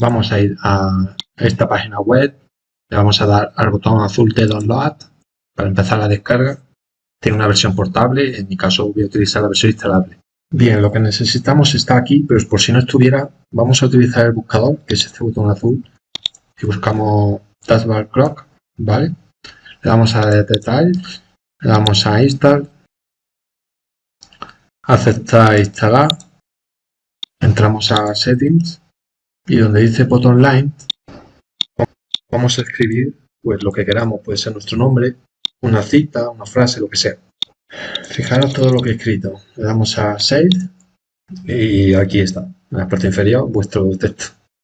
vamos a ir a esta página web, le vamos a dar al botón azul de Download para empezar la descarga. Tiene una versión portable, en mi caso voy a utilizar la versión instalable. Bien, lo que necesitamos está aquí, pero por si no estuviera, vamos a utilizar el buscador, que es este botón azul, y buscamos Taskbar Clock, ¿vale? Le damos a Details, le damos a Install, aceptar instalar, entramos a Settings, y donde dice Button Line, vamos a escribir pues lo que queramos, puede ser nuestro nombre, una cita, una frase, lo que sea. Fijaros todo lo que he escrito. Le damos a Save y aquí está, en la parte inferior, vuestro texto.